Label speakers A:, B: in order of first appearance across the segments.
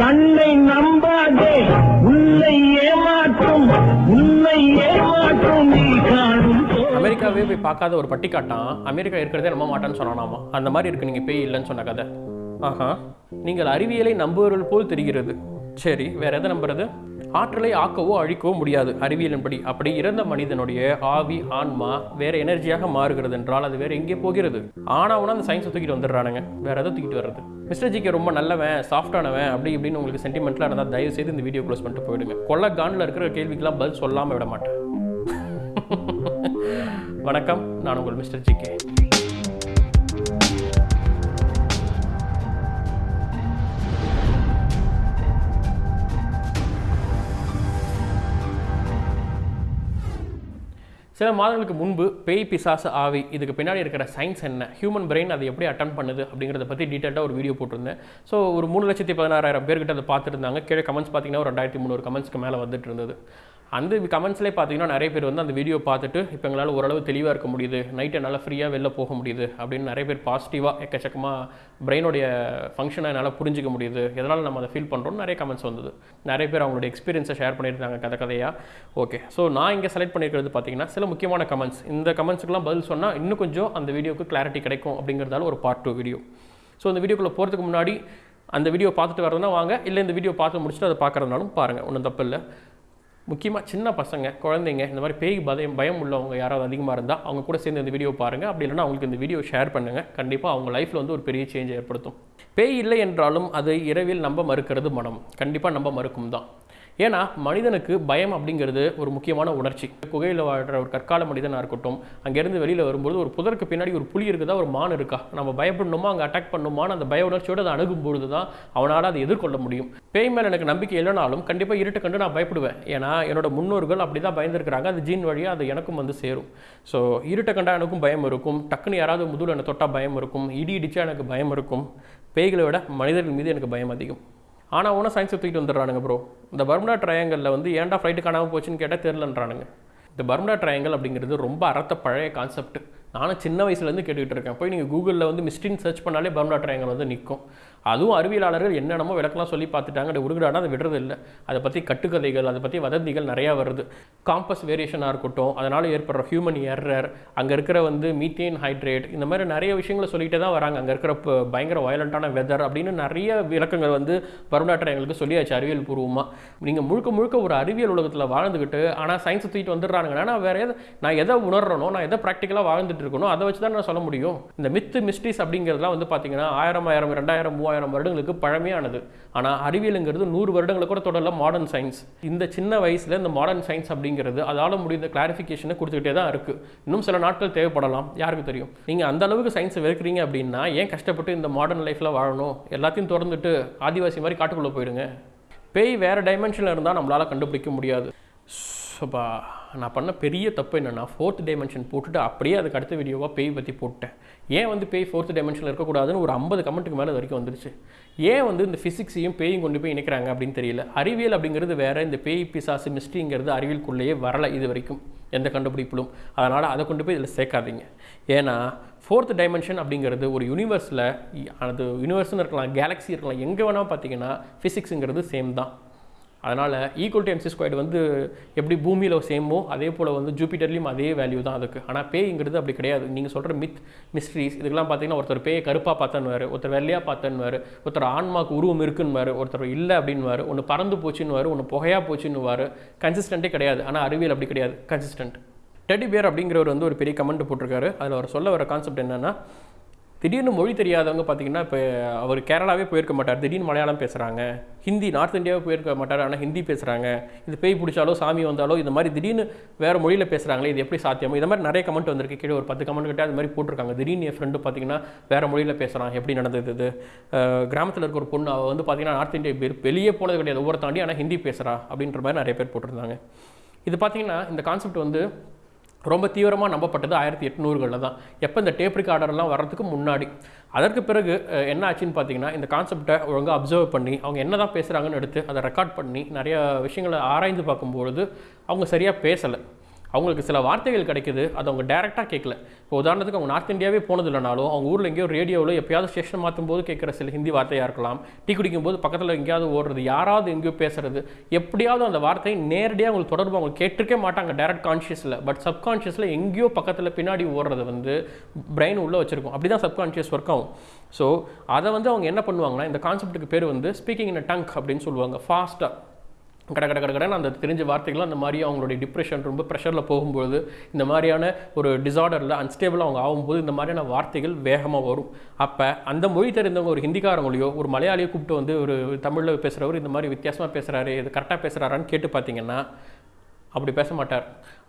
A: கண்ணை நம்பாதே உன்னை ஏமாற்றும் உன்னை ஏமாற்றும் நீ காணும்
B: அமெரிக்காவே போய் பார்க்காத ஒரு பட்டி காட்டான் அமெரிக்கா இருக்கிறதே நம்ப மாட்டான்னு சொன்னானாமா? அந்த மாதிரி இருக்கு நீங்கள் பேய் இல்லைன்னு சொன்ன கதை. ஆஹா நீங்கள் அறிவியலை நம்புவர்கள் போல் தெரிகிறது. சரி வேற எதை நம்புறது? ஆற்றலை ஆக்கவோ அழிக்கவோ முடியாது. அறிவியலின்படி அப்படி இறந்த மனிதனுடைய ஆவி ஆன்மா வேற எனர்ஜியாக மாறுகிறது என்றால் அது வேற எங்கே போகிறது? ஆனாவுனா அந்த சயின்ஸை தூக்கிட்டு வந்துடுறானுங்க. வேற எதை தூக்கிட்டு வர்றது? மிஸ்டர் ஜிக்கு ரொம்ப நல்லவன் சாஃப்டானவன் அப்படி இப்படின்னு உங்களுக்கு சென்டிமெண்ட்லாம் இருந்தால் தயவு செய்து இந்த வீடியோ க்ளோஸ் பண்ணிட்டு போயிடுங்க. கொள்ள காண்டில் இருக்கிற கேள்விக்கெல்லாம் பதில் சொல்லாமல் விட மாட்டேன். வணக்கம் நான் உங்கள் மிஸ்டர் ஜி சில மாதங்களுக்கு முன்பு பேய் பிசாசு ஆவி இதுக்கு பின்னாடி இருக்கிற சயின்ஸ் என்ன ஹியூமன் பிரெயின் அதை எப்படி அட்டன் பண்ணுது அப்படிங்கிறத பற்றி டீட்டெயிலாக ஒரு வீடியோ போட்டிருந்தேன். ஸோ ஒரு மூணு லட்சத்தி பதினாறாயிரம் பேர்கிட்ட அதை பார்த்துருந்தாங்க. கீழே கமெண்ட்ஸ் பார்த்தீங்கன்னா ஒரு ரெண்டாயிரத்தி முந்நூறு கமெண்ட்ஸ்க்கு மேலே வந்துட்டு இருந்தது. அந்த கமெண்ட்ஸ்லேயே பார்த்தீங்கன்னா நிறைய பேர் வந்து அந்த வீடியோ பார்த்துட்டு இப்போ எங்களால் ஓரளவு தெளிவாக இருக்க முடியுது. நைட் என்னால் ஃப்ரீயாக வெளில போக முடியுது. அப்படின்னு நிறைய பேர் பாசிட்டிவாக எக்கச்சக்கமாக பிரெயினுடைய ஃபங்க்ஷனை என்னால் புரிஞ்சிக்க முடியுது. எதனால் நம்ம அதை ஃபீல் பண்ணுறோம்னு நிறைய கமெண்ட்ஸ் வந்தது. நிறைய பேர் அவங்களுடைய எக்ஸ்பீரியன்ஸை ஷேர் பண்ணியிருந்தாங்க கதை கதையாக ஓகே ஸோ நான் இங்கே செலக்ட் பண்ணியிருக்கிறது பார்த்தீங்கன்னா சில முக்கியமான கமெண்ட்ஸ் இந்த கமெண்ட்ஸுக்கெல்லாம் பதில் சொன்னால் இன்னும் கொஞ்சம் அந்த வீடியோக்கு கிளாரிட்டி கிடைக்கும் அப்படிங்கிறதால ஒரு பார்ட் டூ வீடியோ ஸோ அந்த வீடியோக்குள்ளே போகிறதுக்கு முன்னாடி அந்த வீடியோ பார்த்துட்டு வரதுனா வாங்க. இல்லை இந்த வீடியோ பார்த்து முடிச்சுட்டு அதை பார்க்குறதுனாலும் பாருங்கள் ஒன்றும் தப்பு இல்லை. முக்கியமாக சின்ன பசங்க குழந்தைங்க இந்த மாதிரி பேய் பயம் பயம் உள்ளவங்க யாராவது அதிகமாக இருந்தால் அவங்க கூட சேர்ந்து இந்த வீடியோ பாருங்கள் அப்படி இல்லைன்னா அவங்களுக்கு இந்த வீடியோ ஷேர் பண்ணுங்கள் கண்டிப்பாக அவங்க லைஃப்பில் வந்து ஒரு பெரிய சேஞ்ச் ஏற்படுத்தும். பேய் இல்லை என்றாலும் அது இரவில் நம்ப மறுக்கிறது மனம். கண்டிப்பாக நம்ப மறுக்கும் தான். ஏன்னா மனிதனுக்கு பயம் அப்படிங்கிறது ஒரு முக்கியமான உணர்ச்சி. குகையில் வாழ்கிற ஒரு கற்கால மனிதனாக இருக்கட்டும் அங்கேருந்து வெளியில் வரும்போது ஒரு புதருக்கு பின்னாடி ஒரு புலி இருக்குதா ஒரு மான் இருக்கா? நம்ம பயப்படணுமா அங்கே அட்டாக் பண்ணணுமான்னு அந்த பய உணர்ச்சியோடு அதை அணுகும்பொழுது தான் அவனால் அதை எதிர்கொள்ள முடியும். பேய் மேலே எனக்கு நம்பிக்கை இல்லைனாலும் கண்டிப்பாக இருட்டு கண்டு நான் பயப்படுவேன். ஏன்னா என்னோட முன்னோர்கள் அப்படி தான் பயந்துருக்கிறாங்க. அது ஜீன் வழியாக அது எனக்கும் வந்து சேரும். ஸோ இருட்டை கண்டா எனக்கும் பயம் இருக்கும். டக்குன்னு யாராவது முதுகில் என்னை தொட்டால் பயம் இருக்கும். இடி இடிச்சா எனக்கு பயம் இருக்கும். பேய்களை விட மனிதர்கள் மீது எனக்கு பயம் அதிகம். ஆனால் ஒன்றும் சயின்ஸை தூக்கிட்டு வந்துடுறானுங்க ப்ரோ இந்த பர்முடா ட்ரையாங்கலில் வந்து ஏன்டா ஃப்ளைட்டு காணாமல் போச்சுன்னு கேட்டால் தெரிலன்றானுங்க இந்த பர்முடா ட்ரையாங்கல் அப்படிங்கிறது ரொம்ப அறத்த பழைய கான்செப்ட் நானும் சின்ன வயசுலேருந்து கேட்டுக்கிட்டு இருக்கேன். போய் நீங்கள் கூகுளில் வந்து மிஸ்டின் சர்ச் பண்ணாலே பர்முடா ட்ரையாங்கல் வந்து நிற்கும் அதுவும் அறிவியலாளர்கள் என்னென்னமோ விளக்கெல்லாம் சொல்லி பார்த்துட்டாங்க. அது விடுகிறானா அதை விடுறது இல்லை. அதை பற்றி கட்டுக்கதைகள் அதை பற்றி வதந்திகள் நிறையா வருது. காம்பஸ் வேரியேஷனாக இருக்கட்டும் அதனால் ஏற்படுற ஹியூமன் எரர் அங்கே இருக்கிற வந்து மீத்தேன் ஹைட்ரேட் இந்த மாதிரி நிறைய விஷயங்களை சொல்லிகிட்டே தான் வராங்க. அங்கே இருக்கிற பயங்கர வயலண்ட்டான வெதர் அப்படின்னு நிறைய விளக்கங்கள் வந்து பருவநாட்டர் எங்களுக்கு சொல்லியாச்சு அறிவியல் பூர்வமாக நீங்கள் முழுக்க முழுக்க ஒரு அறிவியல் உலகத்தில் வாழ்ந்துக்கிட்டு ஆனால் சயின்ஸ் தூக்கிட்டு வந்துடுறாங்கன்னா நான் வேறு எதை நான் எதை உணர்றனோ நான் எதை ப்ராக்டிக்கலாக வாழ்ந்துட்டு இருக்கணும் அதை வச்சு தான் நான் சொல்ல முடியும். இந்த மித்து மிஸ்ட்ரிஸ் அப்படிங்கிறதுலாம் வந்து பார்த்தீங்கன்னா ஆயிரம் ஆயிரம் ரெண்டாயிரம் மூவாயிரம் வருடங்களுக்கு பழமையானது. ஆனால் அறிவியலுங்கிறது நூறு வருடங்களை கூட தொடரல மாடர்ன் சயின்ஸ் இந்த சின்ன வயசில் இந்த மாடர்ன் சயின்ஸ் அப்படிங்கிறது அதால் முடிந்த கிளாரிஃபிகேஷனை கொடுத்துக்கிட்டே தான் இருக்குது இன்னும் சில நாட்கள் தேவைப்படலாம். யாருக்கு தெரியும்? நீங்கள் அந்த அளவுக்கு சயின்ஸை வெறுக்கிறீங்க அப்படின்னா ஏன் கஷ்டப்பட்டு இந்த மாடர்ன் லைஃப்பில் வாழணும்? எல்லாத்தையும் திறந்துட்டு ஆதிவாசி மாதிரி காட்டுக்குள்ளே போயிடுங்க. பேய் வேறு டைமென்ஷனில் இருந்தால் நம்மளால் கண்டுபிடிக்க முடியாது. சப்பா நான் பண்ண பெரிய தப்பு என்னென்னா ஃபோர்த் டைமென்ஷன் போட்டுட்டு அப்படியே அதுக்கு அடுத்த வீடியோவாக பேய் பற்றி போட்டேன். ஏன் வந்து பேய் ஃபோர்த் டைமென்ஷனில் இருக்கக்கூடாதுன்னு ஒரு ஐம்பது கமெண்ட்டுக்கு மேலே வரைக்கும் வந்துருச்சு. ஏன் வந்து இந்த ஃபிசிக்ஸையும் பேயும் கொண்டு போய் இணைக்கிறாங்க அப்படின்னு தெரியல. அறிவியல் அப்படிங்கிறது வேறு இந்த பேய் பிசாசு மிஸ்ட்ரிங்கிறது அறிவியலுக்குள்ளேயே வரலை இது வரைக்கும். எந்த கண்டுபிடிப்பிலும். அதனால் அதை கொண்டு போய் இதில் சேர்க்காதீங்க. ஏன்னா ஃபோர்த் டைமென்ஷன் அப்படிங்கிறது ஒரு யூனிவர்ஸில் அது யூனிவர்ஸ்னு இருக்கலாம் கேலக்ஸி இருக்கலாம் எங்கே வேணால் பார்த்தீங்கன்னா ஃபிசிக்ஸுங்கிறது சேம் தான். அதனால் ஈக்குவல் டு எம்சி ஸ்கொயர்டு வந்து எப்படி பூமியில் சேமோ அதே போல் வந்து ஜூபிட்டர்லேயும் அதே வேல்யூ தான் அதுக்கு. ஆனால் பேய்ங்கிறது அப்படி கிடையாது. நீங்கள் சொல்கிற மித் மிஸ்ட்ரிஸ் இதுக்கெல்லாம் பார்த்தீங்கன்னா ஒருத்தர் பேயை கருப்பாக பார்த்தன்னுவார் ஒருத்தர் வெள்ளையாக பார்த்தன்னுவார் ஒருத்தர் ஆன்மாக்கு உருவம் இருக்குன்னுவார் ஒருத்தர் இல்லை அப்படின்னுவார் ஒன்று பறந்து போச்சுன்னுவார் ஒன்று புகையாக போச்சுன்னுவார் கன்சிஸ்டண்ட்டே கிடையாது. ஆனால் அறிவியல் அப்படி கிடையாது. கன்சிஸ்டன்ட் டெடி பியர் அப்படிங்கிறவர் வந்து ஒரு பெரிய கமெண்ட் போட்டிருக்காரு. அதில் அவர் சொல்ல வர கான்செப்ட் என்னென்னா திடீர்னு மொழி தெரியாதவங்க பார்த்தீங்கன்னா இப்போ அவர் கேரளாவே போயிருக்க மாட்டார். திடீர்னு மலையாளம் பேசுகிறாங்க ஹிந்தி நார்த் இந்தியாவே போயிருக்க மாட்டார். ஆனால் ஹிந்தி பேசுகிறாங்க இது பேய் பிடிச்சாலோ சாமி வந்தாலோ இந்த மாதிரி திடீர்னு வேறு மொழியில் பேசுகிறாங்களே இது எப்படி சாத்தியமோ? இந்த மாதிரி நிறைய கமெண்ட் வந்திருக்கு. கீழே ஒரு பத்து கமெண்ட் கிட்ட அது மாதிரி போட்டிருக்காங்க. திடீர்னு என் ஃப்ரெண்டு பார்த்தீங்கன்னா வேறு மொழியில் பேசுகிறான் எப்படி நடந்தது இது? கிராமத்தில் இருக்க ஒரு பொண்ணு அவள் வந்து பார்த்தீங்கன்னா நார்த் இந்தியா பேர் வெளியே போனது கிடையாது. ஒவ்வொரு தாண்டி ஆனால் ஹிந்தி பேசுகிறா அப்படின்ற மாதிரி நிறைய பேர் போட்டிருந்தாங்க. இது பார்த்தீங்கன்னா இந்த கான்செப்ட் வந்து ரொம்ப தீவிரமாக நம்பப்பட்டது ஆயிரத்தி எட்நூறுகளில் தான். எப்போ இந்த டேப் ரிகார்டர்லாம் வர்றதுக்கு முன்னாடி? அதற்கு பிறகு என்ன ஆச்சுன்னு பார்த்தீங்கன்னா இந்த கான்செப்டை ஒழுங்காக அப்சர்வ் பண்ணி அவங்க என்ன தான் பேசுகிறாங்கன்னு எடுத்து அதை ரெக்கார்ட் பண்ணி நிறைய விஷயங்களை ஆராய்ந்து பார்க்கும்பொழுது அவங்க சரியாக பேசலை. அவங்களுக்கு சில வார்த்தைகள் கிடைக்குது அது அவங்க டேரெக்டாக கேட்கல இப்போ உதாரணத்துக்கு அவங்க நார்த் இந்தியாவே போனது இல்லைனாலும் அவங்க ஊரில் எங்கேயோ ரேடியோவில் எப்பயாவது ஸ்டேஷன் மாற்றும் போது கேட்குற சில ஹிந்தி வார்த்தையாக இருக்கலாம். டீ குடிக்கும் போது பக்கத்தில் எங்கேயாவது ஓடுறது யாராவது எங்கேயோ பேசுறது எப்படியாவது அந்த வார்த்தை நேரடியாக அவங்களுக்கு தொடர்பு அவங்க கேட்டிருக்கே மாட்டாங்க டேரக்ட் கான்ஷியஸில் பட் சப்கான்ஷியஸில் எங்கேயோ பக்கத்தில் பின்னாடி ஓடுறது வந்து பிரெயின் உள்ளே வச்சிருக்கும். அப்படி தான் சப்கான்ஷியஸ் ஒர்க் ஆகும். ஸோ அதை வந்து அவங்க என்ன பண்ணுவாங்கன்னா இந்த கான்செப்ட்டுக்கு பேர் வந்து ஸ்பீக்கிங் இன் டங்க் அப்படின்னு சொல்லுவாங்க. ஃபாஸ்ட்டாக கட கட கட அந்த தெரிஞ்ச வார்த்தைகள் அந்த மாதிரி அவங்களுடைய டிப்ரெஷன் ரொம்ப ப்ரெஷரில் போகும்போது இந்த மாதிரியான ஒரு டிசார்டரில் அன்ஸ்டேபிள் அவங்க ஆகும்போது இந்த மாதிரியான வார்த்தைகள் வேகமாக வரும். அப்போ அந்த மொழி தெரிந்தவங்க ஒரு ஹிந்திக்காரங்களையோ ஒரு மலையாளியோ கூப்பிட்டு வந்து ஒரு தமிழில் பேசுகிறவர் இந்த மாதிரி வித்தியாசமாக பேசுகிறாரு இது கரெக்டாக பேசுகிறாரான்னு கேட்டு பார்த்தீங்கன்னா அப்படி பேச மாட்டார்.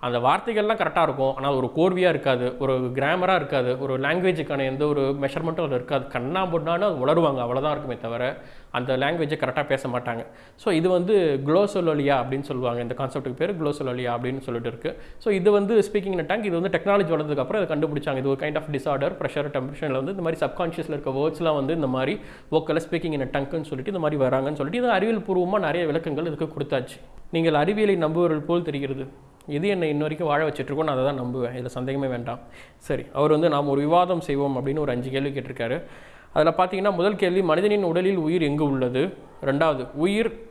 B: அந்த வார்த்தைகள்லாம் கரெக்டாக இருக்கும். ஆனால் ஒரு கோர்வையாக இருக்காது ஒரு கிராமராக இருக்காது ஒரு லாங்குவேஜுக்கான எந்த ஒரு மெஷர்மெண்ட்டும் அதில் இருக்காது. கண்ணா பொண்ணான்னு அது உளருவாங்க அவ்வளோதான் இருக்குமே தவிர அந்த லாங்குவேஜை கரெக்டாக பேச மாட்டாங்க. ஸோ இது வந்து குளோசோலோலியா அப்படின்னு சொல்லுவாங்க. இந்த கான்செப்ட்டுக்கு பேர் குளோசோலோலியா அப்படின்னு சொல்லிட்டு இருக்குது ஸோ இது வந்து ஸ்பீக்கிங் இன் டேங்க் இது வந்து டெக்னாலஜி வளர்ந்ததுக்கப்புறம் அதை கண்டுபிடிச்சாங்க. இது ஒரு கைண்ட் ஆஃப் டிசார்டர் ப்ரெஷர் டெம்பரேச்சரில் வந்து இந்த மாதிரி சப்கான்ஷியஸில் இருக்க வேர்ட்ஸ்லாம் வந்து இந்த மாதிரி ஓக்கில் ஸ்பீக்கிங் இன் டங்குன்னு சொல்லிட்டு இந்த மாதிரி வராங்கன்னு சொல்லிட்டு இது அறிவியல் பூர்வமாக நிறைய விளக்கங்கள் இதுக்கு கொடுத்தாச்சு. நீங்கள் அறிவியலை நம்புவர்கள் போல் தெரிகிறது. இது என்னை இன்ன வரைக்கும் வாழ வச்சுட்ருக்கோன்னு நான் அதை தான் நம்புவேன். இதில் சந்தேகமே வேண்டாம். சரி அவர் வந்து நாம் ஒரு விவாதம் செய்வோம் அப்படின்னு ஒரு அஞ்சு கேள்வி கேட்டிருக்காரு. அதில் பார்த்தீங்கன்னா முதல் கேள்வி மனிதனின் உடலில் உயிர் எங்கு உள்ளது? ரெண்டாவது உயிர்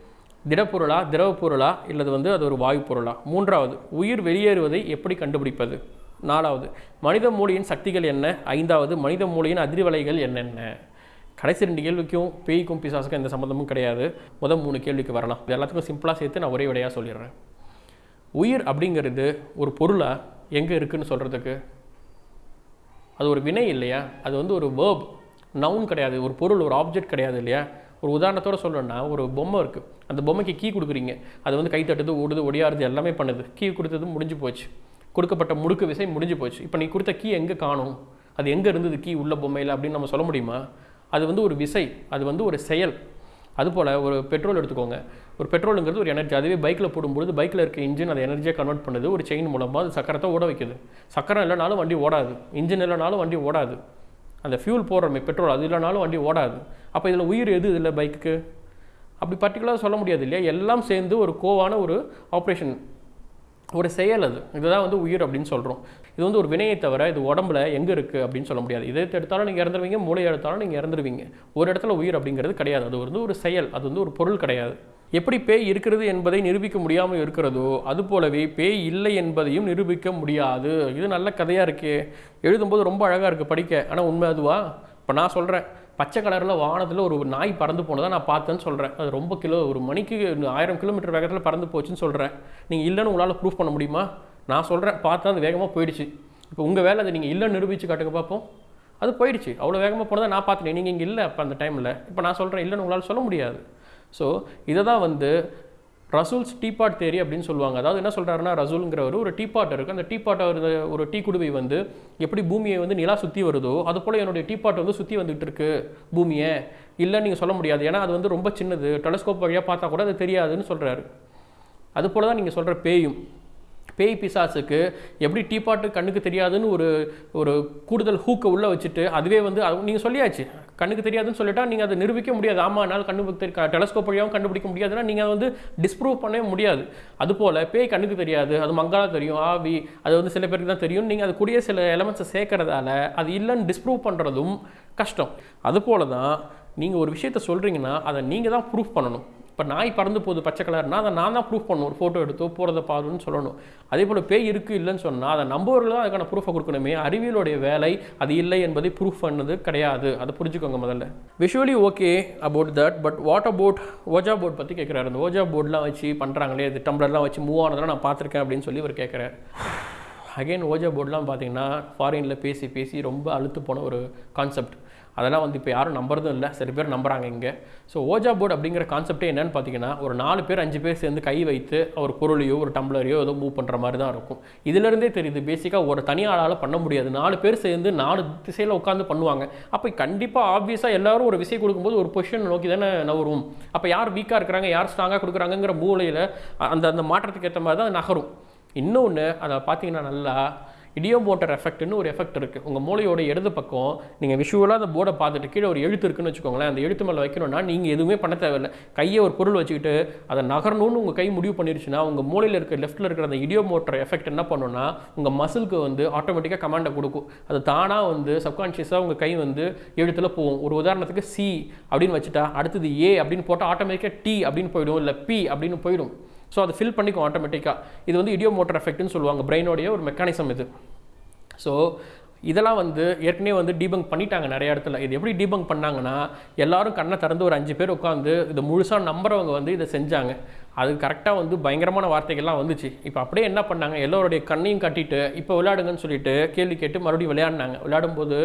B: திடப்பொருளா திரவ பொருளா இல்லது வந்து அது ஒரு வாயு பொருளா? மூன்றாவது உயிர் வெளியேறுவதை எப்படி கண்டுபிடிப்பது? நாலாவது மனித மூளையின் சக்திகள் என்ன? ஐந்தாவது மனித மூளையின் அதிர்வலைகள் என்னென்ன? கடைசி ரெண்டு கேள்விக்கும் பேய்க்கும் பிசாசுக்கும் எந்த சம்மந்தமும் கிடையாது. முதல் மூணு கேள்விக்கு வரலாம். இது எல்லாத்துக்கும் சிம்பிளாக சேர்த்து நான் ஒரே விடையாக சொல்லிடுறேன். உயிர் அப்படிங்கிறது ஒரு பொருளாக எங்கே இருக்குதுன்னு சொல்கிறதுக்கு அது ஒரு வினை இல்லையா? அது வந்து ஒரு வேர்ப் நவுன் கிடையாது. ஒரு பொருள் ஒரு ஆப்ஜெக்ட் கிடையாது இல்லையா? ஒரு உதாரணத்தோட சொல்லணுன்னா ஒரு பொம்மை இருக்குது அந்த பொம்மைக்கு கீ கொடுக்குறீங்க. அது வந்து கை தட்டுது ஓடுது ஒடியாருது எல்லாமே பண்ணுது. கீ கொடுத்தது முடிஞ்சு போச்சு. கொடுக்கப்பட்ட முடுக்கு விசை முடிஞ்சு போச்சு. இப்போ நீ கொடுத்த கீ எங்கே காணும்? அது எங்கே இருந்தது கீ உள்ள பொம்மையில் அப்படின்னு நம்ம சொல்ல முடியுமா? அது வந்து ஒரு விசை அது வந்து ஒரு செயல். அதுபோல் ஒரு பெட்ரோல் எடுத்துக்கோங்க. ஒரு பெட்ரோலுங்கிறது ஒரு எனர்ஜி அதுவே பைக்கில் போடும்பொழுது பைக்கில் இருக்க இன்ஜின் அதை எனர்ஜியாக கன்வெர்ட் பண்ணுது. ஒரு செயின் மூலமாக அது சக்கரத்தை ஓட வைக்குது. சக்கரம் இல்லைனாலும் வண்டி ஓடாது. இன்ஜின் இல்லைனாலும் வண்டி ஓடாது. அந்த ஃபியூல் போடுறோமே பெட்ரோல் அது இல்லைனாலும் வண்டி ஓடாது. அப்போ இதில் உயிர் எது இதில் பைக்குக்கு அப்படி பர்டிகுலராக சொல்ல முடியாது இல்லையா? எல்லாம் சேர்ந்து ஒரு கோவான ஒரு ஆப்ரேஷன் ஒரு செயல் அது. இதுதான் வந்து உயிர் அப்படின்னு சொல்கிறோம் இது வந்து ஒரு வினையை தவிர இது உடம்புல எங்கே இருக்குது அப்படின்னு சொல்ல முடியாது. இதை எடுத்தாலும் நீங்கள் இறந்துருவீங்க மூளை எடுத்தாலும் நீங்கள் இறந்துருவீங்க. ஒரு இடத்துல உயிர் அப்படிங்கிறது கிடையாது. அது வந்து ஒரு செயல். அது வந்து ஒரு பொருள் கிடையாது. எப்படி பேய் இருக்கிறது என்பதை நிரூபிக்க முடியாமல் இருக்கிறதோ அது போலவே பேய் இல்லை என்பதையும் நிரூபிக்க முடியாது. இது நல்ல கதையாக இருக்கே. எழுதும்போது ரொம்ப அழகாக இருக்குது படிக்க. ஆனால் உண்மை அதுவா? இப்போ நான் சொல்கிறேன் பச்சை கலரில் வானத்தில் ஒரு நாய் பறந்து போனதை நான் பார்த்தேன்னு சொல்கிறேன் அது ரொம்ப கிலோ ஒரு மணிக்கு ஆயிரம் கிலோமீட்டர் வேகத்தில் பறந்து போச்சுன்னு சொல்கிறேன் நீங்கள் இல்லைன்னு உங்களால் ப்ரூஃப் பண்ண முடியுமா? நான் சொல்கிறேன் பார்த்தா அது வேகமாக போயிடுச்சு. இப்போ உங்கள் வேலை அதை நீங்கள் இல்லைன்னு நிரூபித்து காட்டுங்க பார்ப்போம் அது போயிடுச்சு. அவ்வளோ வேகமாக போனதை நான் பார்த்துட்டேன். நீங்கள் இங்கே இல்லை அப்போ அந்த டைமில் இப்போ நான் சொல்கிறேன் இல்லைன்னு உங்களால் சொல்ல முடியாது. ஸோ இதை தான் வந்து ரசூல்ஸ் டீபாட் தேரி அப்படின்னு சொல்லுவாங்க. அதாவது என்ன சொல்கிறாருன்னா ரசூலுங்கிறவர் ஒரு டீபாட் இருக்குது அந்த டீபாட் ஒரு ஒரு டீ குடுவை வந்து எப்படி பூமியை வந்து நிலா சுற்றி வருதோ அது போல் என்னுடைய டீபாட் வந்து சுற்றி வந்துகிட்டு இருக்கு பூமியை. இல்லைன்னு நீங்கள் சொல்ல முடியாது. ஏன்னா அது வந்து ரொம்ப சின்னது. டெலஸ்கோப் வழியாக பார்த்தா கூட அது தெரியாதுன்னு சொல்கிறாரு அது போல் தான் நீங்கள் சொல்கிற பேயும். பேய் பிசாசுக்கு எப்படி டீபாட்டு கண்ணுக்கு தெரியாதுன்னு ஒரு ஒரு கூடுதல் ஹூக்கை உள்ளே வச்சுட்டு அதுவே வந்து அது நீங்கள் சொல்லியாச்சு. கண்ணுக்கு தெரியாதுன்னு சொல்லிட்டா நீங்கள் அதை நிரூபிக்க முடியாது. ஆமாம் என்னால் கண்ணு டெலஸ்கோப் வழியாகவும் கண்டுபிடிக்க முடியாதுன்னா நீங்கள் அதை வந்து டிஸ்ப்ரூவ் பண்ணவே முடியாது. அதுபோல் பேய் கண்ணுக்கு தெரியாது அது மங்காலா தெரியும் ஆவி அது வந்து சில பேருக்கு தான் தெரியும். நீங்கள் அது கூடிய சில எலமெண்ட்ஸை சேர்க்கறதால அது இல்லைன்னு டிஸ்ப்ரூவ் பண்ணுறதும் கஷ்டம். அதுபோல தான் நீங்கள் ஒரு விஷயத்த சொல்கிறீங்கன்னா அதை நீங்கள் தான் ப்ரூஃப் பண்ணணும். இப்போ நாய் பறந்து போகுது பச்சை கலர்னால் அதை நான் தான் ப்ரூஃப் பண்ணணும். ஒரு ஃபோட்டோ எடுத்தோ போகிறத பாருன்னு சொல்லணும். அதே போல் பேய் இருக்குது இல்லைன்னு சொன்னால் அதை நம்பவர்கள் தான் அதுக்கான ப்ரூஃபை கொடுக்கணுமே. அறிவியலுடைய வேலை அது இல்லை என்பதை ப்ரூஃப் பண்ணது கிடையாது. அதை புரிஞ்சுக்கோங்க முதல்ல. Visually okay about that but what about ouija board பற்றி கேட்குறாரு அந்த ஓஜா போர்ட்லாம் வச்சு பண்ணுறாங்களே இது டம்ளர்லாம் வச்சு மூவ் ஆனதெல்லாம் நான் பார்த்துருக்கேன் அப்படின்னு சொல்லி இவர் கேட்குறாரு அகைன் ஓஜா போர்ட்லாம் பார்த்தீங்கன்னா ஃபாரினில் பேசி பேசி ரொம்ப அழுத்து போன ஒரு கான்செப்ட் அதெல்லாம் வந்து இப்போ யாரும் நம்புறதும் இல்லை. சில பேர் நம்புறாங்க இங்கே. ஸோ ஓஜா போர்டு அப்படிங்கிற கான்செப்டே என்னென்னு பார்த்தீங்கன்னா ஒரு நாலு பேர் அஞ்சு பேர் சேர்ந்து கை வைத்து ஒரு பொருளையோ ஒரு டம்ளரையோ ஏதோ மூவ் பண்ணுற மாதிரி தான் இருக்கும். இதுலேருந்தே தெரியுது பேசிக்காக ஒரு தனி ஆளால் பண்ண முடியாது. நாலு பேர் சேர்ந்து நாலு திசையில் உட்காந்து பண்ணுவாங்க. அப்போ கண்டிப்பாக ஆப்வியஸாக எல்லாரும் ஒரு விஷயம் கொடுக்கும்போது ஒரு பொசிஷன் நோக்கி தானே நகரும். அப்போ யார் வீக்காக இருக்கிறாங்க யார் ஸ்ட்ராங்காக கொடுக்குறாங்கங்கிற மூலையில் அந்த அந்த மாற்றத்துக்கு ஏற்ற மாதிரி தான் நகரும். இன்னொன்று அதை பார்த்தீங்கன்னா நல்லா இடியோ மோட்டர் எஃபெக்ட்னு ஒரு எஃபெக்ட் இருக்குது உங்கள் மூளையோட இடது பக்கம் நீங்கள் விஷுவலாக அந்த போர்டை பார்த்துட்டு கீழே ஒரு எழுத்து இருக்குன்னு வச்சுக்கோங்களேன். அந்த எழுத்து மேலே வைக்கணும்னா நீங்கள் எதுவுமே பண்ண தேவையில்லை. கையை ஒரு பொருள் வச்சுக்கிட்டு அதை நகரணும்னு உங்கள் கை முடிவு பண்ணிருச்சுன்னா உங்கள் மூளையில் இருக்க லெஃப்ட்டில் இருக்கிற அந்த இடியோ மோட்டர் எஃபெக்ட் என்ன பண்ணுன்னா உங்கள் மசிலுக்கு வந்து ஆட்டோமேட்டிக்காக கமாண்டை கொடுக்கும். அது தானாக வந்து சப்கான்ஷியஸாக உங்கள் கை வந்து எழுத்தில் போகும். ஒரு உதாரணத்துக்கு சி அப்படின்னு வச்சுட்டா அடுத்தது ஏ அப்படின்னு போட்டால் ஆட்டோமேட்டிக்காக டி அப்படின்னு போயிடும். இல்லை பி அப்படின்னு போயிடும். ஸோ அதை ஃபில் பண்ணிக்கும் ஆட்டோமேட்டிக்காக இது வந்து இடியோ மோட்டர் எஃபெக்ட்னு சொல்லுவாங்க. பிரெயினோடைய ஒரு மெக்கானிசம் இது. ஸோ இதெல்லாம் வந்து ஏற்கனவே வந்து டீபங்க் பண்ணிட்டாங்க நிறைய இடத்துல. இது எப்படி டீபங்க் பண்ணாங்கன்னா எல்லாரும் கண்ணை திறந்து ஒரு அஞ்சு பேர் உட்காந்து இதை முழுசாக நம்புறவங்க வந்து இதை செஞ்சாங்க. அது கரெக்டாக வந்து பயங்கரமான வார்த்தைகள்லாம் வந்துச்சு. இப்போ அப்படியே என்ன பண்ணாங்க? எல்லோருடைய கண்ணையும் கட்டிட்டு இப்போ விளையாடுங்கன்னு சொல்லிட்டு கேள்வி கேட்டு மறுபடியும் விளையாடினாங்க. விளையாடும்போது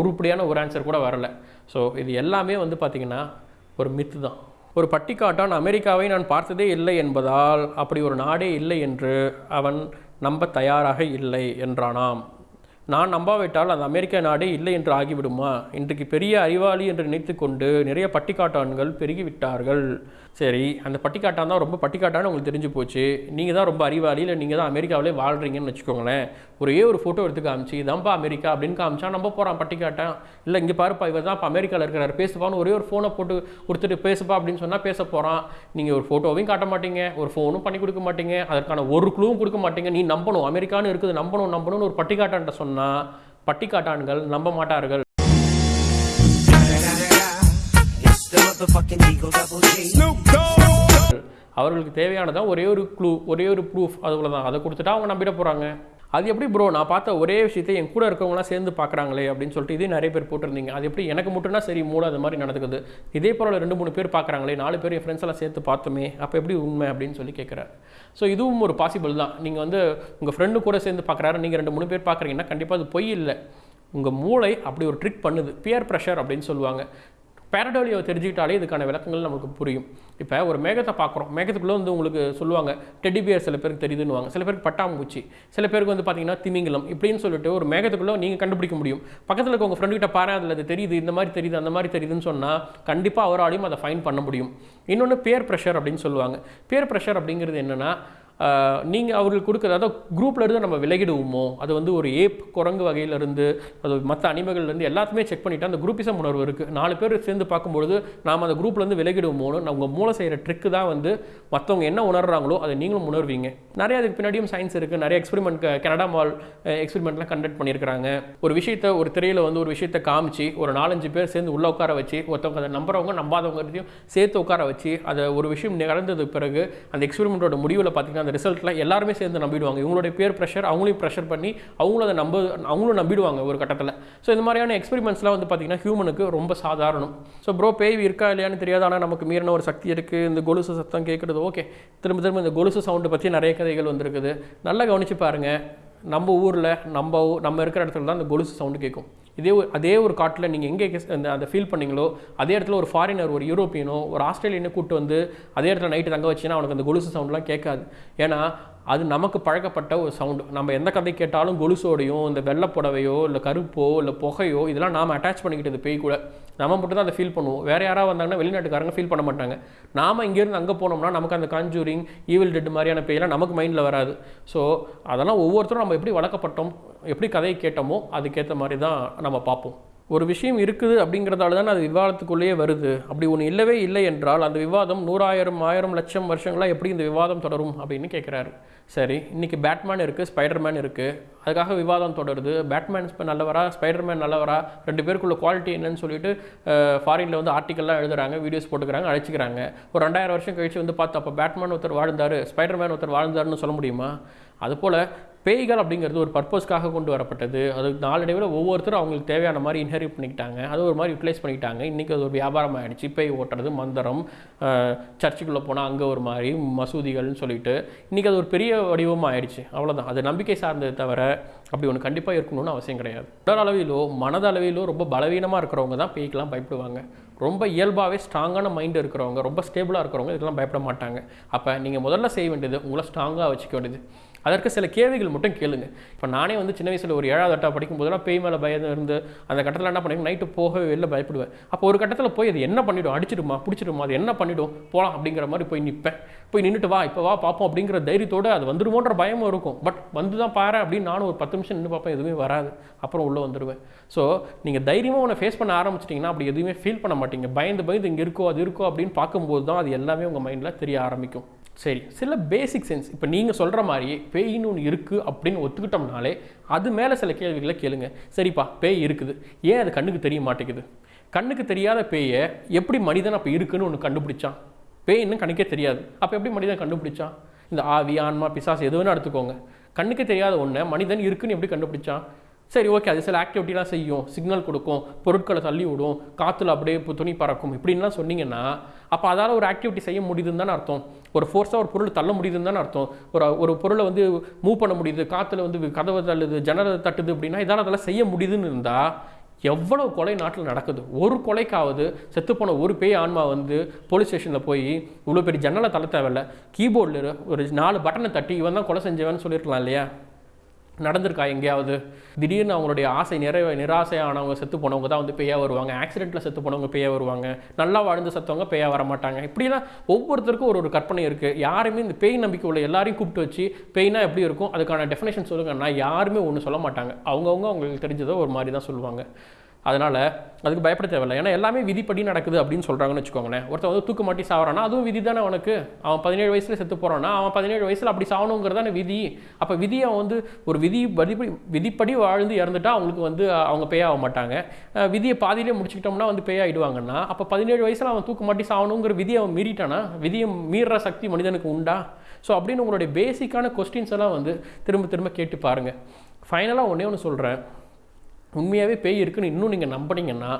B: உருப்படியான ஒரு ஆன்சர் கூட வரல. ஸோ இது எல்லாமே வந்து பார்த்திங்கன்னா ஒரு மித்து தான். ஒரு பட்டிக்காட்டான் அமெரிக்காவை நான் பார்த்ததே இல்லை என்பதால் அப்படி ஒரு நாடே இல்லை என்று அவன் நம்ப தயாராக இல்லை என்றானாம். நான் நம்பாவிட்டால் அந்த அமெரிக்க நாடே இல்லை என்று ஆகிவிடுமா? இன்றைக்கு பெரிய அறிவாளி என்று நினைத்து கொண்டு நிறைய பட்டிக்காட்டான்கள் பெருகிவிட்டார்கள். சரி அந்த பட்டிக்காட்டான் தான் ரொம்ப பட்டிக்காட்டான்னு உங்களுக்கு தெரிஞ்சு போச்சு. நீங்கள் தான் ரொம்ப அறிவாளி இல்லை நீங்கள் தான் அமெரிக்காவிலே வாழ்கிறீங்கன்னு வச்சுக்கோங்களேன். ஒரே ஒரு ஃபோட்டோ எடுத்து காமிச்சு இதான்ப்பா அமெரிக்கா அப்படின்னு காமிச்சா நம்ப போகிறான் பட்டிக்காட்டான். இல்லை இங்கே பாருப்பா இவர் தான் இப்போ அமெரிக்காவில் இருக்கிறார். பேசுப்பான்னு ஒரே ஒரு ஃபோனை போட்டு கொடுத்துட்டு பேசுப்பா அப்படின்னு சொன்னால் பேச போகிறான் நீங்கள் ஒரு ஃபோட்டோவையும் காட்ட மாட்டீங்க ஒரு ஃபோனும் பண்ணி கொடுக்க மாட்டீங்க. அதற்கான ஒரு குழுவும் கொடுக்க மாட்டீங்க. நீ நம்பணும் அமெரிக்கான்னு இருக்குது நம்பணும் நம்பணும்னு ஒரு பட்டிக்காட்டான்ட்ட சொன்னால் பட்டிக்காட்டான்கள் நம்ப மாட்டார்கள். அவர்களுக்கு தேவையானதான் ஒரே ஒரு க்ளூ ஒரே ஒரு ப்ரூஃப் அதுக்குள்ள தான் அதை கொடுத்துட்டா அவங்க நம்பிட போகிறாங்க அது எப்படி ப்ரோ நான் பார்த்த ஒரே விஷயத்தை என் கூட இருக்கவங்களாம் சேர்ந்து பார்க்குறாங்களே அப்படின்னு சொல்லிட்டு இதே நிறைய பேர் போட்டிருந்தீங்க. அது எப்படி? எனக்கு மட்டும்னா சரி மூளை அது மாதிரி நடக்குது இதே போல ரெண்டு மூணு பேர் பார்க்குறாங்களே நாலு பேர் என் ஃப்ரெண்ட்ஸ் எல்லாம் சேர்த்து பார்த்தோமே அப்போ எப்படி உண்மை அப்படின்னு சொல்லி கேட்குறாரு. ஸோ இதுவும் ஒரு பாசிபிள் தான். நீங்கள் வந்து உங்கள் ஃப்ரெண்டு கூட சேர்ந்து பார்க்குறாரு நீங்கள் ரெண்டு மூணு பேர் பார்க்குறீங்கன்னா கண்டிப்பாக அது பொய் இல்லை. உங்கள் மூளை அப்படி ஒரு ட்ரிக் பண்ணுது. பியர் ப்ரெஷர் அப்படின்னு சொல்லுவாங்க. பேரடோலியாவை தெரிஞ்சுக்கிட்டாலே இதுக்கான விளக்கங்கள் நமக்கு புரியும். இப்போ ஒரு மேகத்தை பார்க்குறோம். மேகத்துக்குள்ளே வந்து உங்களுக்கு சொல்லுவாங்க டெடிபியர் சில பேருக்கு தெரியுதுன்னுவாங்க. சில பேருக்கு பட்டாம்பூச்சி. சில பேருக்கு வந்து பார்த்தீங்கன்னா திமிங்கலம். இப்படின்னு சொல்லிட்டு ஒரு மேகத்துக்குள்ளே நீங்கள் கண்டுபிடிக்க முடியும். பக்கத்தில் இருக்க உங்கள் ஃப்ரெண்டுகிட்ட பாரு அதில் அது தெரியுது இந்த மாதிரி தெரியுது அந்த மாதிரி தெரியுதுன்னு சொன்னால் கண்டிப்பாக அவராலையும் அதை ஃபைன் பண்ண முடியும். இன்னொன்று பேர் ப்ரெஷர் அப்படின்னு சொல்லுவாங்க. பேர் ப்ரெஷர் அப்படிங்கிறது என்னென்னா நீங்கள் அவர்களுக்கு கொடுக்குற அதாவது குரூப்பில் இருந்து நம்ம விலகிடுவோமோ? அது வந்து ஒரு ஏப் குரங்கு வகையிலேருந்து அது மற்ற அனிமகள்லேருந்து எல்லாத்தையுமே செக் பண்ணிவிட்டு அந்த குரூப்பிசம் உணர்வு இருக்குது நாலு பேர் சேர்ந்து பார்க்கும்பொழுது நாம் அந்த குரூப்லேருந்து விலகிடுவோமோன்னு நம்ம மூளை செய்கிற ட்ரிக்கு தான் வந்து மற்றவங்க என்ன உணர்றாங்களோ அதை நீங்களும் உணர்வீங்க. நிறைய அதுக்கு பின்னாடியும் சயின்ஸ் இருக்குது நிறைய எக்ஸ்பெரிமெண்ட் கனடா மால் எக்ஸ்பெரிமெண்ட்லாம் கண்டக்ட் பண்ணியிருக்கிறாங்க. ஒரு விஷயத்தை ஒரு திரையில் வந்து ஒரு விஷயத்தை காமிச்சு ஒரு நாலஞ்சு பேர் சேர்ந்து உள்ள உட்கார வச்சு ஒருத்தவங்க அதை நம்புறவங்க நம்பாதவங்கிறதையும் சேர்த்து உட்கார வச்சு அதை ஒரு விஷயம் நடந்ததுக்கு பிறகு அந்த எக்ஸ்பெரிமெண்ட்டோட முடிவில் பார்த்தீங்கன்னா அந்த ரிசல்ட்டில் எல்லாருமே சேர்ந்து நம்பிடுவாங்க. இவங்களுடைய பேர் ப்ரெஷர் அவங்களையும் ப்ரெஷர் பண்ணி அவங்களும் அதை நம்ப அவங்களும் நம்பிடுவாங்க ஒரு கட்டத்தில். ஸோ இந்த மாதிரியான எக்ஸ்பெரிமெண்ட்ஸ்லாம் வந்து பார்த்தீங்கன்னா ஹியூமனுக்கு ரொம்ப சாதாரணம். ஸோ ப்ரோ பேய் இருக்கா இல்லையான்னு தெரியாது. ஆனால் நமக்கு மீறின ஒரு சக்தி இருக்குது இந்த கொலுசு சத்தம் கேட்குறது ஓகே திரும்ப திரும்ப இந்த கொலுசு சவுண்டு பற்றி நிறைய கதைகள் வந்துருக்குது. நல்லா கவனிச்சு பாருங்கள் நம்ம ஊரில் நம்ம ஊ- நம்ம இருக்கிற இடத்துல தான் அந்த கொலுசு சவுண்டு கேட்கும் இதே ஒரு- அதே ஒரு காட்டில் நீங்கள் எங்கே அந்த அதை ஃபீல் பண்ணீங்களோ அதே இடத்துல ஒரு ஃபாரினர் ஒரு யூரோப்பியனோ ஒரு ஆஸ்திரேலியனோ கூட்டு வந்து அதே இடத்துல நைட்டு தங்க வச்சுன்னா அவனுக்கு அந்த கொலுசு சவுண்ட்லாம் கேட்காது. ஏன்னா அது நமக்கு பழக்கப்பட்ட ஒரு சவுண்டு நம்ம எந்த கதை கேட்டாலும் கொலுசோடையும் இந்த வெள்ளைப்புடவையோ இல்லை கருப்போ இல்லை புகையோ இதெல்லாம் நாம் அட்டாச் பண்ணிக்கிட்டது பேய் கூட. நம்ம மட்டும் தான் அதை ஃபீல் பண்ணுவோம். வேறு யாராவது வந்தாங்கன்னா வெளிநாட்டுக்காரங்க ஃபீல் பண்ண மாட்டாங்க. நாம் இங்கேருந்து அங்கே போனோம்னா நமக்கு அந்த காஞ்சூரிங் ஈவில் டெட் மாதிரியான பேயெல்லாம் நமக்கு மைண்டில் வராது. ஸோ அதெல்லாம் ஒவ்வொருத்தரும் நம்ம எப்படி வளர்க்கப்பட்டோம் எப்படி கதையை கேட்டோமோ அதுக்கேற்ற மாதிரி தான் நம்ம பார்ப்போம். ஒரு விஷயம் இருக்குது அப்படிங்கிறதால தான் அது விவாதத்துக்குள்ளேயே வருது. அப்படி ஒன்று இல்லவே இல்லை என்றால் அந்த விவாதம் நூறாயிரம் ஆயிரம் லட்சம் வருஷங்களாக எப்படி இந்த விவாதம் தொடரும் அப்படின்னு கேட்குறாரு சரி இன்றைக்கி பேட்மேன் இருக்குது ஸ்பைடர்மேன் இருக்குது அதுக்காக விவாதம் தொடருது. பேட்மேன் இப்போ நல்லவரா ஸ்பைடர்மேன் நல்லவரா? ரெண்டு பேருக்குள்ள குவாலிட்டி என்னன்னு சொல்லிட்டு ஃபாரினில் வந்து ஆர்டிக்கல்லாம் எழுதுறாங்க வீடியோஸ் போட்டுக்கிறாங்க அழைச்சிக்கிறாங்க. ஒரு ரெண்டாயிரம் வருஷம் கழிச்சு வந்து பார்த்தா அப்போ பேட்மேன் ஒருத்தர் வாழ்ந்தார் ஸ்பைடர்மேன் ஒருத்தர் வாழ்ந்தாருன்னு சொல்ல முடியுமா? அதுபோல் பேய்கள் அப்படிங்கிறது ஒரு பர்பஸ்க்காக கொண்டு வரப்பட்டது. அது நாளடைவில் ஒவ்வொருத்தரும் அவங்களுக்கு தேவையான மாதிரி இன்ஹெரிட் பண்ணிக்கிட்டாங்க. அது ஒரு மாதிரி யூட்டிலைஸ் பண்ணிக்கிட்டாங்க. இன்றைக்கி அது ஒரு வியாபாரம் ஆகிடுச்சு பேய் ஓட்டுறது மந்திரம் சர்ச்சுக்குள்ளே போனால் அங்கே ஒரு மாதிரி மசூதிகள்னு சொல்லிட்டு. இன்றைக்கி அது ஒரு பெரிய வடிவமாக ஆயிடுச்சு. அவ்வளோதான் அது நம்பிக்கை சார்ந்தது தவிர அப்படி ஒன்று கண்டிப்பாக இருக்கணும்னு அவசியம் கிடையாது. உடல் அளவிலோ மனதளவிலோ ரொம்ப பலவீனமாக இருக்கிறவங்க தான் பேய்க்கெல்லாம் பயப்படுவாங்க. ரொம்ப இயல்பாகவே ஸ்ட்ராங்கான மைண்ட் இருக்கிறவங்க ரொம்ப ஸ்டேபிளாக இருக்கிறவங்க இதெல்லாம் பயப்பட மாட்டாங்க. அப்போ நீங்கள் முதல்ல செய்ய வேண்டியது உங்களை ஸ்ட்ராங்காக வச்சுக்க வேண்டியது. அதற்கு சில கேள்விகள் மட்டும் கேளுங்க. இப்போ நானே வந்து சின்ன வயசில் ஒரு ஏழாவது எட்டா படிக்கும் போதெல்லாம் பேய் மேலே பயம் இருந்து அந்த கட்டத்தில் என்ன பண்ணுவேன் நைட்டு போகவே வெளில பயப்படுவேன். அப்போ ஒரு கட்டத்தில் போய் அது என்ன பண்ணிவிடும் அடிச்சிடுமா? பிடிச்சிடுமா? அது என்ன பண்ணிடும்? போகலாம் அப்படிங்கிற மாதிரி போய் நிற்பேன் போய் நின்றுட்டு வா இப்போ வா பார்ப்போம் அப்படிங்கிற தைரியத்தோடு அது வந்துடுமோன்ற பயமும் இருக்கும். பட் வந்து தான் பாரு அப்படின்னு நானும் ஒரு பத்து நிமிஷம் நின்று பார்ப்பேன் எதுவுமே வராது. அப்புறம் உள்ளே வந்துடுவேன் ஸோ நீங்கள் தைரியமாக உன்னை ஃபேஸ் பண்ண ஆரம்பிச்சிட்டிங்கன்னா அப்படி எதுவுமே ஃபீல் பண்ண மாட்டீங்க. பயந்து பயந்து இங்கே இருக்கோ அது இருக்கோ அப்படின்னு பார்க்கும்போது தான் அது எல்லாமே உங்கள் மைண்டில் தெரிய ஆரம்பிக்கும். சரி சில பேசிக் சென்ஸ் இப்போ நீங்கள் சொல்கிற மாதிரி பேயின்னு ஒன்று இருக்குது அப்படின்னு ஒத்துக்கிட்டோம்னாலே அது மேலே சில கேள்விகளை கேளுங்க. சரிப்பா பேய் இருக்குது. ஏன் அது கண்ணுக்கு தெரிய மாட்டேங்குது? கண்ணுக்கு தெரியாத பேயை எப்படி மனிதன் அப்போ இருக்குன்னு ஒன்று கண்டுபிடிச்சான்? பேய் இன்னும் கண்ணுக்கே தெரியாது. அப்போ எப்படி மனிதன் கண்டுபிடிச்சான்? இந்த ஆவி ஆன்மா பிசாசு எது எடுத்துக்கோங்க. கண்ணுக்கு தெரியாத ஒன்றை மனிதன் இருக்குன்னு எப்படி கண்டுபிடிச்சான்? சரி ஓகே அது சில ஆக்டிவிட்டிலாம் செய்யும். சிக்னல் கொடுக்கும். பொருட்களை தள்ளி விடும். காற்றுல அப்படியே இப்போ துணி பறக்கும். இப்படின்லாம் சொன்னீங்கன்னா அப்போ அதால் ஒரு ஆக்டிவிட்டி செய்ய முடியுதுன்னு தானே அர்த்தம். ஒரு ஃபோர்ஸாக ஒரு பொருள் தள்ள முடியுதுன்னு தானே அர்த்தம். ஒரு ஒரு பொருளை வந்து மூவ் பண்ண முடியுது. காற்றுல வந்து கதவை தள்ளுது ஜன்னலை தட்டுது அப்படின்னா இதால் அதெல்லாம் செய்ய முடியுதுன்னு இருந்தால் எவ்வளவு கொலை நாட்டில் நடக்குது? ஒரு கொலைக்காவது செத்துப்போன ஒரு பேய் ஆன்மா வந்து போலீஸ் ஸ்டேஷனில் போய் இவ்வளோ பெரிய ஜன்னலை தள்ள தேவையில்ல. கீபோர்டில் ஒரு நாலு பட்டனை தட்டி இவன் தான் கொலை செஞ்சவன்னு சொல்லியிருக்கலாம் இல்லையா? நடந்திருக்கா எங்கேயாவது? திடீர்னு அவங்களுடைய ஆசை நிறைவே நிராசையானவங்க செத்து போனவங்க தான் வந்து பேயா வருவாங்க. ஆக்சிடென்ட்டில் செத்து போனவங்க பேயா வருவாங்க. நல்லா வாழ்ந்து செத்தவங்க பேயா வர மாட்டாங்க. இப்படிலாம் ஒவ்வொருத்தருக்கும் ஒரு ஒரு கற்பனை இருக்குது யாருமே இந்த பேய் நம்பிக்கை உள்ள எல்லாரையும் கூப்பிட்டு வச்சு பேய்னா எப்படி இருக்கும்? அதுக்கான டெஃபினேஷன் சொல்லுங்கன்னா யாருமே ஒன்று சொல்ல மாட்டாங்க. அவங்கவுங்க அவங்களுக்கு தெரிஞ்சதை ஒரு மாதிரி தான் சொல்லுவாங்க. அதனால் அதுக்கு பயப்பட தேவையில்லை. ஏன்னா எல்லாமே விதிப்படி நடக்குது அப்படின்னு சொல்கிறாங்கன்னு வச்சுக்கோங்களேன். ஒருத்தன் வந்து தூக்கு மாட்டி சாவறானா அதுவும் விதி தானே அவனுக்கு. அவன் பதினேழு வயசில் செத்து போகிறான்னா அவன் பதினேழு வயசில் அப்படி சாவணுங்கிறதானே விதி. அப்போ விதியை அவன் வந்து ஒரு விதி விதிப்படி விதிப்படி வாழ்ந்து இறந்துட்டா அவங்களுக்கு வந்து அவங்க பேயாக மாட்டாங்க. விதியை பாதியிலே முடிச்சுக்கிட்டோம்னா வந்து பேயாயிடுவாங்கன்னா அப்போ பதினேழு வயசில் அவன் தூக்கு மாட்டி சாவணுங்கிற விதியை அவன் மீறிட்டானா? விதியை மீறுற சக்தி மனிதனுக்கு உண்டா? ஸோ அப்படின்னு உங்களுடைய பேசிக்கான கொஸ்டின்ஸ் எல்லாம் வந்து திரும்ப திரும்ப கேட்டு பாருங்கள் ஃபைனலாக ஒன்றே ஒன்று சொல்கிறேன் உண்மையாகவே பேய் இருக்குன்னு இன்னும் நீங்கள் நம்பினீங்கன்னா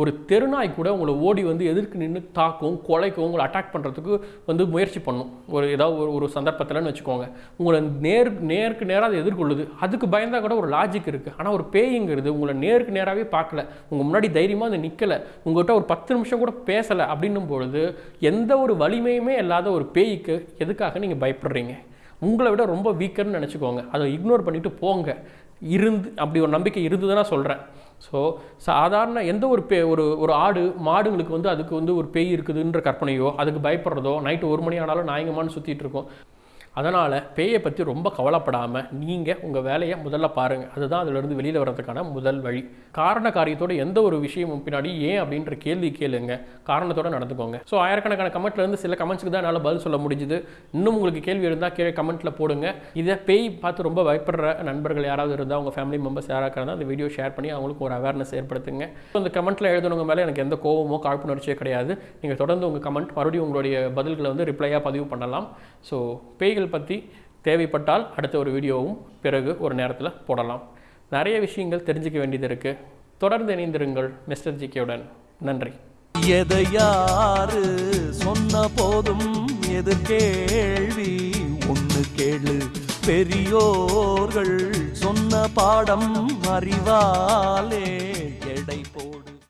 B: ஒரு தெருநாய் கூட உங்களை ஓடி வந்து எதிர்க்கு நின்று தாக்கும் கொலைக்கும் உங்களை அட்டாக் பண்ணுறதுக்கு வந்து முயற்சி பண்ணும். ஒரு ஏதாவது ஒரு ஒரு சந்தர்ப்பத்தில்னு வச்சுக்கோங்க. உங்களை நேர் நேருக்கு நேராக அதை எதிர்கொள்ளுது. அதுக்கு பயந்தா கூட ஒரு லாஜிக் இருக்குது ஆனால் ஒரு பேய்ங்கிறது உங்களை நேருக்கு நேராகவே பார்க்கல. உங்கள் முன்னாடி தைரியமாக அது நிற்கலை உங்கள்கிட்ட ஒரு பத்து நிமிஷம் கூட பேசலை அப்படின்னும் பொழுது எந்த ஒரு வலிமையுமே இல்லாத ஒரு பேய்க்கு எதுக்காக நீங்கள் பயப்படுறீங்க? உங்களை விட ரொம்ப வீக்கர்னு நினச்சிக்கோங்க. அதை இக்னோர் பண்ணிவிட்டு போங்க. இருந்து அப்படி ஒரு நம்பிக்கை இருந்ததுன்னா சொல்கிறேன் ஸோ சாதாரண எந்த ஒரு பே ஒரு ஒரு ஆடு மாடுங்களுக்கு வந்து அதுக்கு வந்து ஒரு பேய் இருக்குதுன்ற கற்பனையோ அதுக்கு பயப்படுறதோ நைட்டு ஒரு மணி ஆனாலும் நாயங்கமானு சுற்றிட்டு இருக்கோம். அதனால் பேயை பற்றி ரொம்ப கவலைப்படாமல் நீங்கள் உங்கள் வேலையை முதல்ல பாருங்கள் அதுதான் அதிலிருந்து வெளியில் வர்றதுக்கான முதல் வழி. காரண காரியத்தோட எந்த ஒரு விஷயமும் பின்னாடி ஏன் அப்படின்ற கேள்வி கேளுங்க. காரணத்தோட நடந்துக்கோங்க. ஸோ ஆயிரக்கணக்கான கமெண்ட்லேருந்து சில கமெண்ட்ஸ்க்கு தான் என்னால் பதில் சொல்ல முடிஞ்சுது. இன்னும் உங்களுக்கு கேள்வி இருந்தால் கீழே கமெண்ட்டில் போடுங்க. இதை பேய் பார்த்து ரொம்ப பயப்படுற நண்பர்கள் யாராவது இருந்தால் உங்கள் ஃபேமிலி மெம்பர்ஸ் யாராக இருந்தால் அந்த வீடியோ ஷேர் பண்ணி அவங்களுக்கு ஒரு அவேர்னஸ் ஏற்படுத்துங்க. ஸோ அந்த கமெண்ட்டில் எழுதுனவங்க மேலே எனக்கு எந்த கோவமோ காழ்ப்புணர்ச்சியோ கிடையாது. நீங்கள் தொடர்ந்து உங்கள் கமெண்ட் மறுபடியும் உங்களுடைய பதில்களை வந்து ரிப்ளையாக பதிவு பண்ணலாம். ஸோ பேய்கள் பற்றி தேவைப்பட்டால் அடுத்த ஒரு வீடியோவும் பிறகு ஒரு நேரத்தில் போடலாம். நிறைய விஷயங்கள் தெரிஞ்சுக்க வேண்டியது இருக்குது தொடர்ந்து இணைந்திருங்கள் மிஸ்டர் ஜிகேவுடன் நன்றி.
C: எதையாறு சொன்ன போதும் எது கேள்வி ஒண்ணு கேளு. பெரியோர்கள் சொன்ன பாடம் அறிவாலே